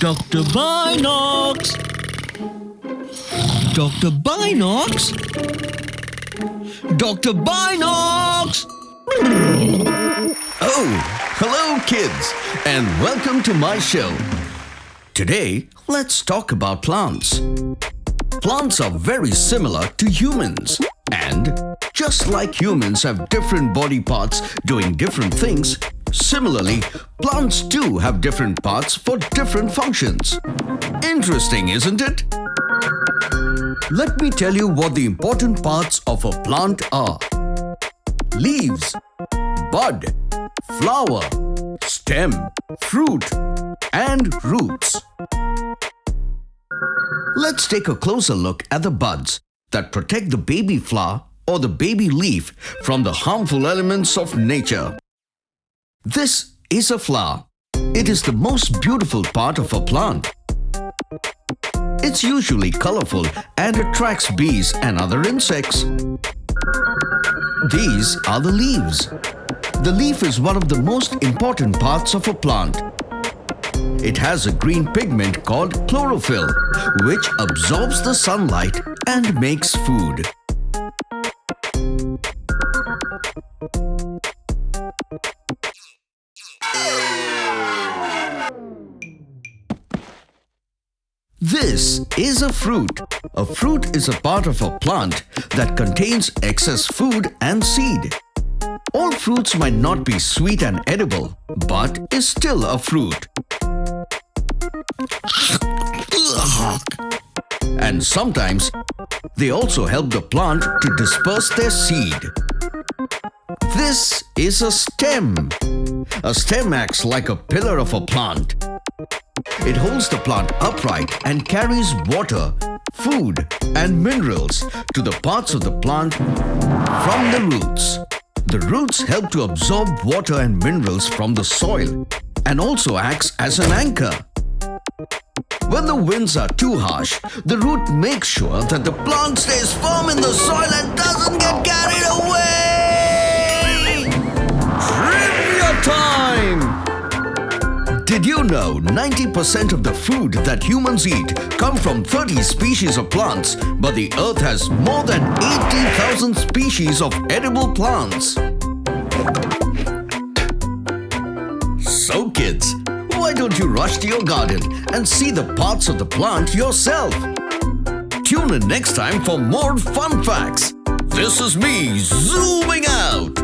Dr. Binocs! Dr. Binocs? Dr. Binocs! Oh, hello kids and welcome to my show. Today, let's talk about plants. Plants are very similar to humans and just like humans have different body parts doing different things, similarly, plants too have different parts for different functions. Interesting, isn't it? Let me tell you what the important parts of a plant are. Leaves, bud, flower, stem, fruit and roots. Let's take a closer look at the buds that protect the baby flower or the baby leaf from the harmful elements of nature. This is a flower. It is the most beautiful part of a plant. It's usually colorful and attracts bees and other insects. These are the leaves. The leaf is one of the most important parts of a plant. It has a green pigment called chlorophyll, which absorbs the sunlight and makes food. This is a fruit. A fruit is a part of a plant that contains excess food and seed. All fruits might not be sweet and edible, but is still a fruit. And sometimes, they also help the plant to disperse their seed. This is a stem. A stem acts like a pillar of a plant. It holds the plant upright and carries water, food and minerals to the parts of the plant from the roots. The roots help to absorb water and minerals from the soil and also acts as an anchor. When the winds are too harsh, the root makes sure that the plant stays firm in the soil and Did you know 90% of the food that humans eat come from 30 species of plants, but the earth has more than 80,000 species of edible plants? So kids, why don't you rush to your garden and see the parts of the plant yourself? Tune in next time for more fun facts. This is me zooming out.